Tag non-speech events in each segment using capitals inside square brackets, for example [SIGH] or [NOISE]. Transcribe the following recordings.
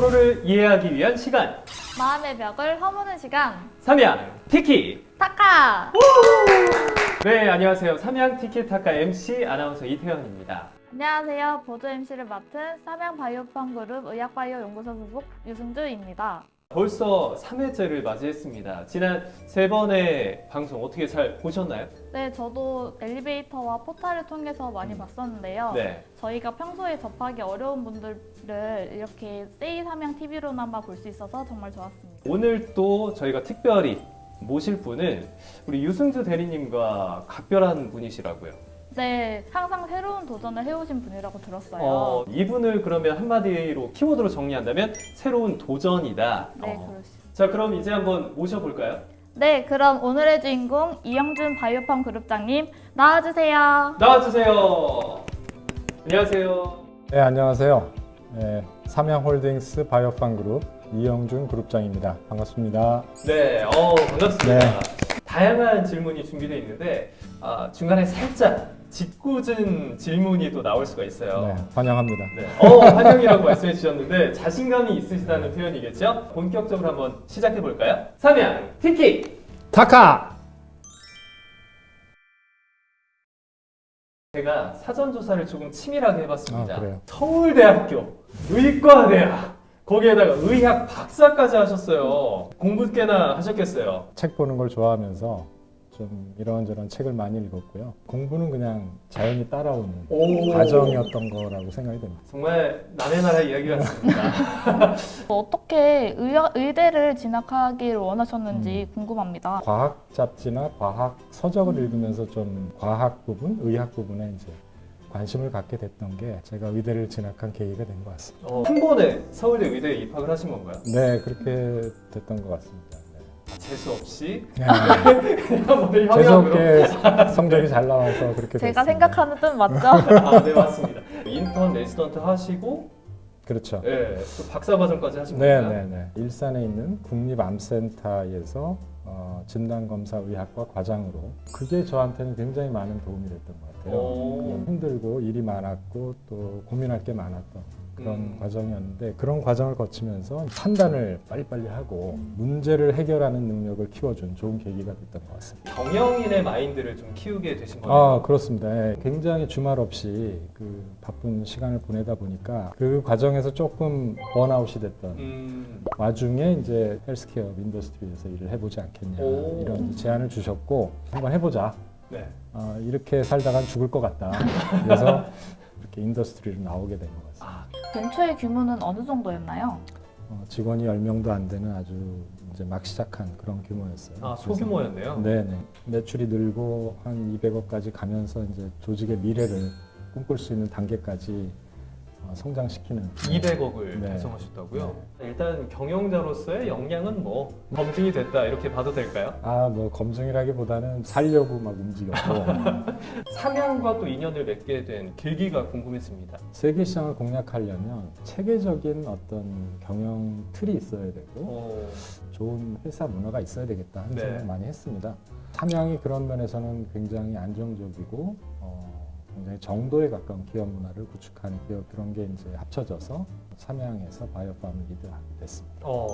서로를 이해하기 위한 시간. 마음의 벽을 허무는 시간. 삼양 티키. 타카! 네 안녕하세요. 삼양 티키타카 MC 아나운서 이태현입니다. 안녕하세요. 보조 MC를 맡은 삼양 바이오팜 그룹 의학바이오 연구소 소속 유승주입니다 벌써 3회째를 맞이했습니다. 지난 세 번의 방송 어떻게 잘 보셨나요? 네 저도 엘리베이터와 포탈을 통해서 많이 봤었는데요. 네. 저희가 평소에 접하기 어려운 분들을 이렇게 세이 삼양 TV로나마 볼 수 있어서 정말 좋았습니다. 오늘 또 저희가 특별히 모실 분은 우리 유승주 대리님과 각별한 분이시라고요 네 항상 새로운 도전을 해오신 분이라고 들었어요 어, 이분을 그러면 한마디로 키워드로 정리한다면 새로운 도전이다 네 어. 있습니다 자 그럼 이제 한번 모셔볼까요? 네 그럼 오늘의 주인공 이영준 바이오팜 그룹장님 나와주세요 나와주세요 안녕하세요 네, 안녕하세요. 네, 삼양홀딩스 바이오팜 그룹 이영준 그룹장입니다. 반갑습니다. 네, 어, 반갑습니다. 네. 다양한 질문이 준비되어 있는데 아, 중간에 살짝 짓궂은 질문이 또 나올 수가 있어요. 네, 환영합니다. 네. 어, 환영이라고 말씀해 주셨는데 자신감이 있으시다는 표현이겠죠? 본격적으로 한번 시작해 볼까요? 삼양 티키! 타카! 제가 사전 조사를 조금 치밀하게 해봤습니다. 아, 그래요? 서울대학교 의과대학 거기에다가 의학 박사까지 하셨어요. 공부 꽤나 하셨겠어요. 책 보는 걸 좋아하면서 좀 이런저런 책을 많이 읽었고요. 공부는 그냥 자연히 따라오는 오. 과정이었던 거라고 생각이 됩니다. 정말 남의 나라 이야기 같습니다. [LAUGHS] 어떻게 의학, 의대를 진학하기를 원하셨는지 음. 궁금합니다. 과학 잡지나 과학 서적을 읽으면서 좀 과학 부분, 의학 부분에 이제 관심을 갖게 됐던 게 제가 의대를 진학한 계기가 된 것 같습니다. 어, 한 번에 서울대 의대에 입학을 하신 건가요? 네, 그렇게 됐던 것 같습니다. 재수 없이 네. [LAUGHS] 뭐 재수 없게 성적이 잘 나와서 그렇게 제가 됐습니다. 생각하는 뜻 맞죠? [LAUGHS] 아, 네 맞습니다. 인턴 레지던트 하시고 그렇죠. 예, 또 박사 과정까지 하신 네, 건가요? 네, 네. 일산에 있는 국립암센터에서 어, 진단검사의학과 과장으로 그게 저한테는 굉장히 많은 도움이 됐던 것 같아요. 힘들고 일이 많았고 또 고민할 게 많았던 그런 음. 과정이었는데 그런 과정을 거치면서 판단을 빨리빨리 하고 문제를 해결하는 능력을 키워준 좋은 계기가 됐던 것 같습니다. 경영인의 마인드를 좀 키우게 되신 거예요. 아 그렇습니다. 예, 굉장히 주말 없이 그 바쁜 시간을 보내다 보니까 그 과정에서 조금 번아웃이 됐던 음, 와중에 이제 healthcare industry에서 일을 해보지 않겠냐 오. 이런 제안을 주셨고 한번 해보자. 네. 아, 이렇게 살다간 죽을 것 같다. 그래서 [LAUGHS] 이렇게 industry로 나오게 된 것 같습니다. 아, 벤처의 규모는 어느 정도였나요? 어, 직원이 10명도 안 되는 아주 이제 막 시작한 그런 규모였어요. 아 소규모였네요. 네네. 매출이 늘고 한 200억까지 가면서 이제 조직의 미래를 꿈꿀 수 있는 단계까지 어, 성장시키는 200억을 네. 달성하셨다고요? 일단 경영자로서의 역량은 뭐 검증이 됐다 이렇게 봐도 될까요? 아, 뭐 검증이라기보다는 살려고 막 움직였고 [LAUGHS] 삼양과 또 인연을 맺게 된 계기가 궁금했습니다. 세계 시장을 공략하려면 체계적인 어떤 경영 틀이 있어야 되고 어, 좋은 회사 문화가 있어야 되겠다 하는 네. 생각 많이 했습니다. 삼양이 그런 면에서는 굉장히 안정적이고 어, 굉장히 정도에 가까운 기업 문화를 구축하는 기업 그런 게 이제 합쳐져서 삼양에서 바이오팜을 리드하게 됐습니다. 어.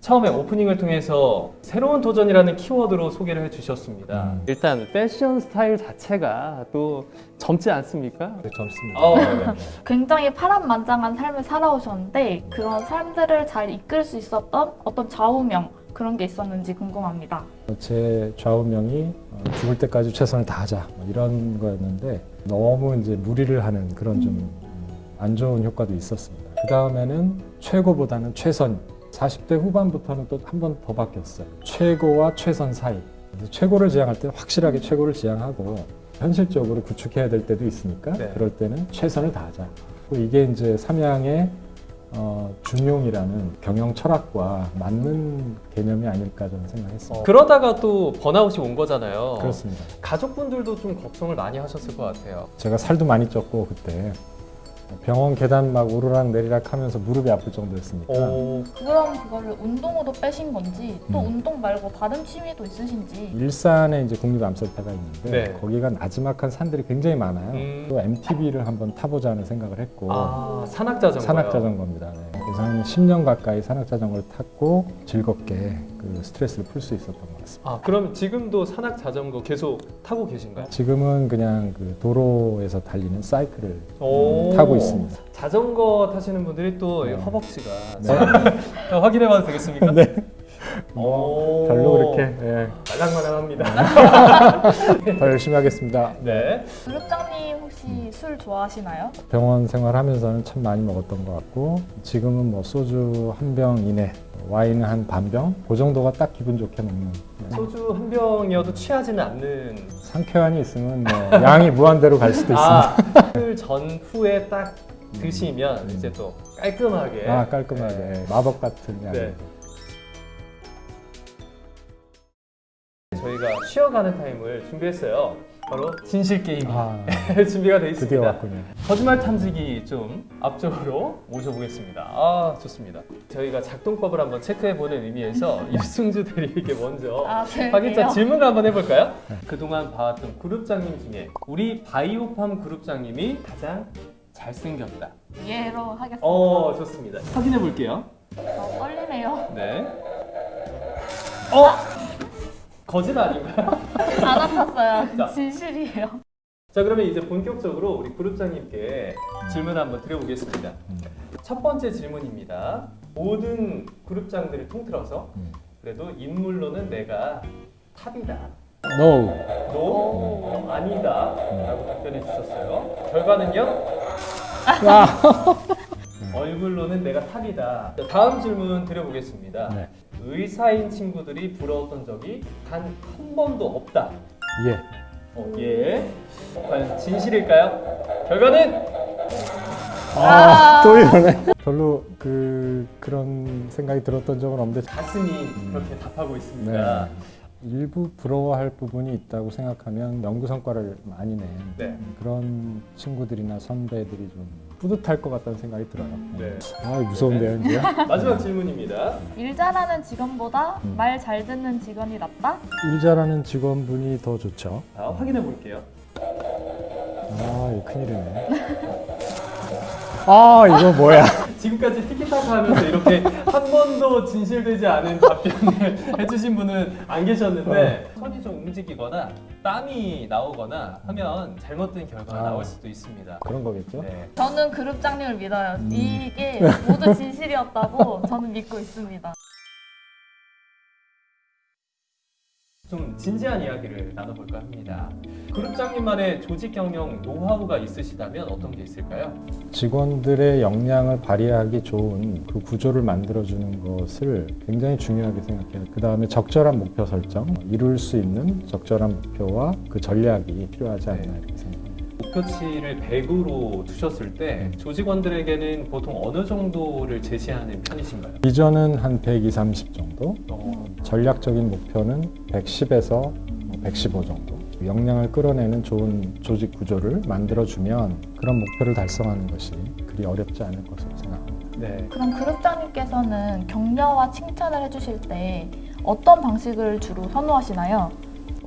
처음에 오프닝을 통해서 새로운 도전이라는 키워드로 소개를 해주셨습니다. 음. 일단 패션 스타일 자체가 또 젊지 않습니까? 네, 젊습니다. 어, 네. 굉장히 파란만장한 삶을 살아오셨는데 그런 삶들을 잘 이끌 수 있었던 어떤 좌우명 그런 게 있었는지 궁금합니다. 제 좌우명이 어, 죽을 때까지 최선을 다하자 뭐 이런 거였는데 너무 이제 무리를 하는 그런 좀 안 좋은 효과도 있었습니다. 그 다음에는 최고보다는 최선. 40대 후반부터는 또 한 번 더 바뀌었어요. 최고와 최선 사이. 최고를 지향할 때 확실하게 최고를 지향하고 현실적으로 구축해야 될 때도 있으니까 네. 그럴 때는 최선을 다하자. 이게 이제 삼양의 어, 중용이라는 경영 철학과 맞는 개념이 아닐까 저는 생각했습니다. 그러다가 또 번아웃이 온 거잖아요. 그렇습니다. 가족분들도 좀 걱정을 많이 하셨을 것 같아요. 제가 살도 많이 쪘고 그때 병원 계단 막 오르락 내리락 하면서 무릎이 아플 정도였으니까 오, 그럼 그거를 운동으로 빼신 건지 또 음. 운동 말고 다른 취미도 있으신지 일산에 이제 국립암센터가 있는데 네. 거기가 나지막한 산들이 굉장히 많아요. 음. 또 MTB를 한번 타보자는 생각을 했고 아, 산악자전거. 산악자전거입니다. 네. 한 10년 가까이 산악자전거를 탔고 즐겁게 그 스트레스를 풀 수 있었던 것 같습니다. 아, 그럼 지금도 산악자전거 계속 타고 계신가요? 지금은 그냥 그 도로에서 달리는 사이클을 오. 타고 있습니다. 자전거 타시는 분들이 또 네. 허벅지가 네. 자, [LAUGHS] 확인해봐도 되겠습니까? 네. 오. 뭐 별로 그렇게 예, 말랑말랑합니다. [LAUGHS] 더 열심히 하겠습니다. 네. 그룹장님 혹시 술 좋아하시나요? 병원 생활하면서는 참 많이 먹었던 것 같고 지금은 뭐 소주 한 병 이내, 와인 한 반 병, 그 정도가 딱 기분 좋게 먹는. 네. 소주 한 병이어도 취하지는 않는. 상쾌한이 있으면 뭐 양이 무한대로 갈 수도 있습니다. 아, 술 전후에 딱 드시면 이제 또 깔끔하게. 아 깔끔하게 네. 마법 같은 약. 네. 저희가 쉬어가는 타임을 준비했어요. 바로 진실 게임 아 [LAUGHS] 준비가 되어 드디어 있습니다. 왔군요. 거짓말 탐지기 좀 앞쪽으로 모셔보겠습니다. 아 좋습니다. 저희가 작동법을 한번 체크해보는 의미에서 [LAUGHS] 유승주 대리에게 먼저 아, 네. 확인자 질문을 한번 해볼까요? 그동안 봐왔던 그룹장님 중에 우리 바이오팜 그룹장님이 가장 잘생겼다. 예로 하겠습니다. 어 좋습니다. 확인해 볼게요. 어, 떨리네요. 네. 어 거짓 아닌가요? 안 아팠어요. [LAUGHS] 자. 진실이에요. 자 그러면 이제 본격적으로 우리 그룹장님께 질문 한번 드려보겠습니다. 음. 첫 번째 질문입니다. 모든 그룹장들을 통틀어서 음. 그래도 인물로는 내가 탑이다. No. 너 아니다. 라고 답변해 주셨어요. 결과는요? [LAUGHS] 얼굴로는 내가 탑이다. 자, 다음 질문 드려보겠습니다. 네. 의사인 친구들이 부러웠던 적이 단 한 번도 없다. 예. 어, 예. 과연 진실일까요? 결과는 아, 또 이러네. 별로 그 그런 생각이 들었던 적은 없는데 가슴이 그렇게 답하고 있습니다. 네. 일부 부러워할 부분이 있다고 생각하면 연구 성과를 많이 낸 네. 그런 친구들이나 선배들이 좀 뿌듯할 것 같다는 생각이 들어요. 네. 아 무서운데요, 이제. [LAUGHS] 마지막 질문입니다. 일 잘하는 직원보다 음. 말잘 듣는 직원이 낫다? 일 잘하는 직원분이 더 좋죠. 자, 확인해 볼게요. 아, 이거 큰일이네. 아, 이거 뭐야? 지금까지 티키타카 하면서 이렇게 한 번도 진실되지 않은 답변을 [LAUGHS] 해주신 분은 안 계셨는데 손이 좀 움직이거나 땀이 나오거나 하면 잘못된 결과가 아. 나올 수도 있습니다. 그런 거겠죠? 네. 저는 그룹장님을 믿어요. 음. 이게 [LAUGHS] 모두 진실이었다고 저는 믿고 있습니다. 좀 진지한 이야기를 나눠볼까 합니다. 그룹장님만의 조직 경영 노하우가 있으시다면 어떤 게 있을까요? 직원들의 역량을 발휘하기 좋은 그 구조를 만들어주는 것을 굉장히 중요하게 생각해요. 그 다음에 적절한 목표 설정, 이룰 수 있는 적절한 목표와 그 전략이 필요하지 않나 이렇게 생각합니다. 목표치를 100으로 두셨을 때 조직원들에게는 보통 어느 정도를 제시하는 편이신가요? 비전은 한 120, 30 정도, 어, 전략적인 목표는 110에서 115 정도. 역량을 끌어내는 좋은 조직 구조를 만들어주면 그런 목표를 달성하는 것이 그리 어렵지 않을 것으로 생각합니다. 네. 그럼 그룹장님께서는 격려와 칭찬을 해주실 때 어떤 방식을 주로 선호하시나요?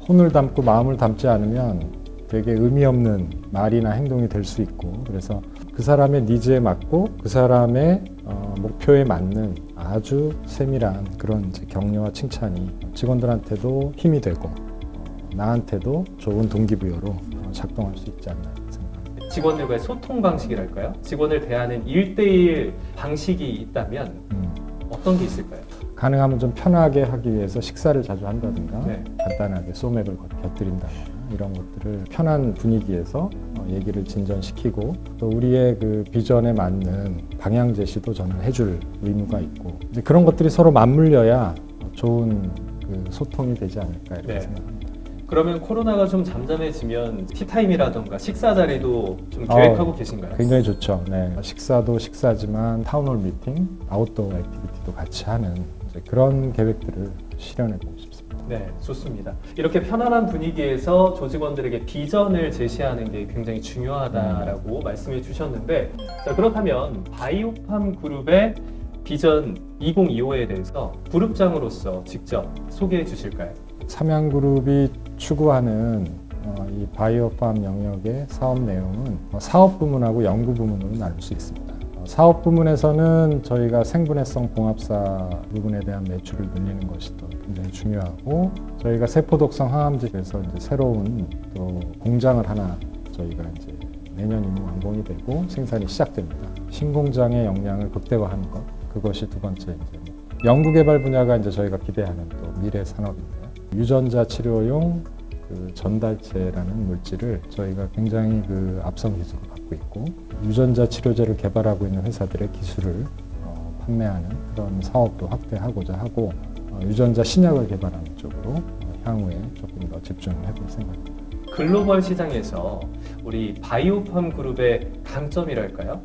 혼을 담고 마음을 담지 않으면 되게 의미 없는 말이나 행동이 될 수 있고 그래서 그 사람의 니즈에 맞고 그 사람의 어, 목표에 맞는 아주 세밀한 그런 격려와 칭찬이 직원들한테도 힘이 되고 어, 나한테도 좋은 동기부여로 어, 작동할 수 있지 않나 생각합니다. 직원들과의 소통 방식이랄까요? 직원을 대하는 1대1 방식이 있다면 음, 어떤 게 있을까요? 가능하면 좀 편하게 하기 위해서 식사를 자주 한다든가 네. 간단하게 소맥을 곁- 곁들인다거나 이런 것들을 편한 분위기에서 어, 얘기를 진전시키고 또 우리의 그 비전에 맞는 방향 제시도 저는 해줄 의무가 있고 이제 그런 것들이 서로 맞물려야 좋은 그 소통이 되지 않을까 이렇게 네. 생각합니다. 그러면 코로나가 좀 잠잠해지면 티타임이라든가 식사 자리도 좀 계획하고 계신가요? 굉장히 좋죠. 네. 식사도 식사지만 town hall 미팅, outdoor activity도 같이 하는 그런 계획들을 실현해 싶습니다. 네, 좋습니다. 이렇게 편안한 분위기에서 조직원들에게 비전을 제시하는 게 굉장히 중요하다라고 말씀해 주셨는데, 자, 그렇다면 바이오팜 그룹의 비전 2025에 대해서 그룹장으로서 직접 소개해 주실까요? 삼양그룹이 추구하는 어, 이 바이오팜 영역의 사업 내용은 어, 사업 부문하고 연구 부문으로 나눌 수 있습니다. 어, 사업 부문에서는 저희가 생분해성 봉합사 부분에 대한 매출을 늘리는 것이 또 굉장히 중요하고 저희가 세포독성 항암제에서 이제 새로운 또 공장을 하나 저희가 이제 내년 이미 완공이 되고 생산이 시작됩니다. 신공장의 역량을 극대화하는 것 그것이 두 번째 이제 뭐 연구개발 분야가 이제 저희가 기대하는 또 미래 산업인데요. 유전자 치료용 그 전달체라는 물질을 저희가 굉장히 그 앞선 기술을 갖고 있고 유전자 치료제를 개발하고 있는 회사들의 기술을 어, 판매하는 그런 사업도 확대하고자 하고 어, 유전자 신약을 개발하는 쪽으로 어, 향후에 조금 더 집중을 해볼 생각입니다. 글로벌 시장에서 우리 바이오팜 그룹의 강점이랄까요?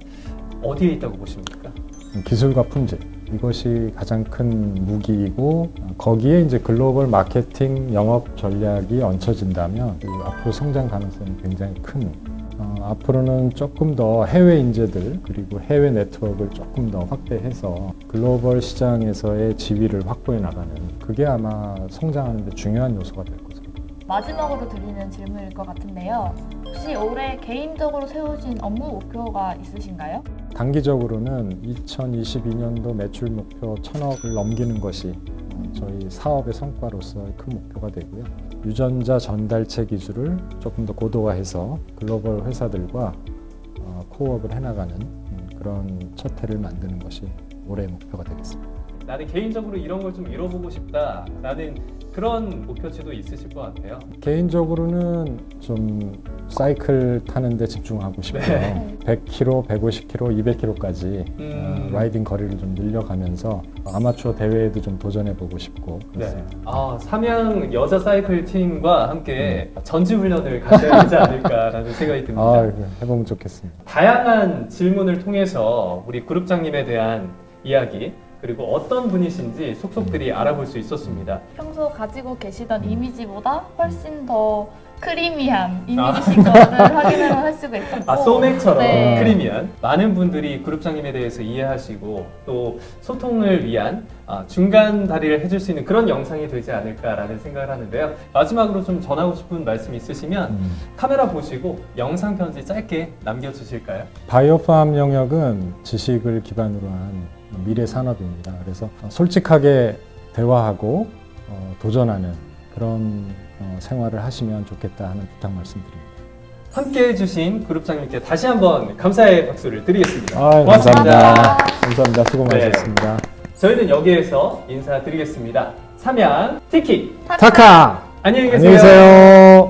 어디에 있다고 보십니까? 기술과 품질 이것이 가장 큰 무기이고 어, 거기에 이제 글로벌 마케팅 영업 전략이 얹혀진다면 그 앞으로 성장 가능성이 굉장히 큰 어, 앞으로는 조금 더 해외 인재들 그리고 해외 네트워크를 조금 더 확대해서 글로벌 시장에서의 지위를 확보해 나가는 그게 아마 성장하는 데 중요한 요소가 될 것입니다. 마지막으로 드리는 질문일 것 같은데요. 혹시 올해 개인적으로 세우신 업무 목표가 있으신가요? 단기적으로는 2022년도 매출 목표 1000억을 넘기는 것이 저희 사업의 성과로서의 큰 목표가 되고요. 유전자 전달체 기술을 조금 더 고도화해서 글로벌 회사들과 어, 코업을 해나가는 음, 그런 첫 해를 만드는 것이 올해의 목표가 되겠습니다. 나는 개인적으로 이런 걸 좀 이뤄보고 싶다 라는 그런 목표치도 있으실 것 같아요. 개인적으로는 좀 사이클 타는 데 집중하고 싶고요. 네. 100km, 150km, 200km까지 음. 라이딩 거리를 좀 늘려가면서 아마추어 대회에도 좀 도전해보고 싶고 네. 그렇습니다. 아, 삼양 여자 사이클 팀과 함께 전지 훈련을 가져야 되지 않을까라는 생각이 듭니다. 아, 해보면 좋겠습니다. 다양한 질문을 통해서 우리 그룹장님에 대한 이야기 그리고 어떤 분이신지 속속들이 알아볼 수 있었습니다. 평소 가지고 음. 계시던 이미지보다 훨씬 더 크리미한 이미지신 것을 [LAUGHS] 확인을 할 수가 있었고 아 소맥처럼 네. 크리미한 많은 분들이 그룹장님에 대해서 이해하시고 또 소통을 위한 아, 중간 다리를 해줄 수 있는 그런 영상이 되지 않을까라는 생각을 하는데요. 마지막으로 좀 전하고 싶은 말씀 있으시면 음. 카메라 보시고 영상 편지 짧게 남겨주실까요? 바이오팜 영역은 지식을 기반으로 한 미래 산업입니다. 그래서 솔직하게 대화하고 어, 도전하는 그런 어, 생활을 하시면 좋겠다 하는 부탁 말씀드립니다. 함께 해 주신 그룹장님께 다시 한번 감사의 박수를 드리겠습니다. 아, 감사합니다. 감사합니다. 수고 네. 많으셨습니다. 저희는 여기에서 인사드리겠습니다. 삼양 티키 타카! 안녕히 계세요. 안녕히 계세요.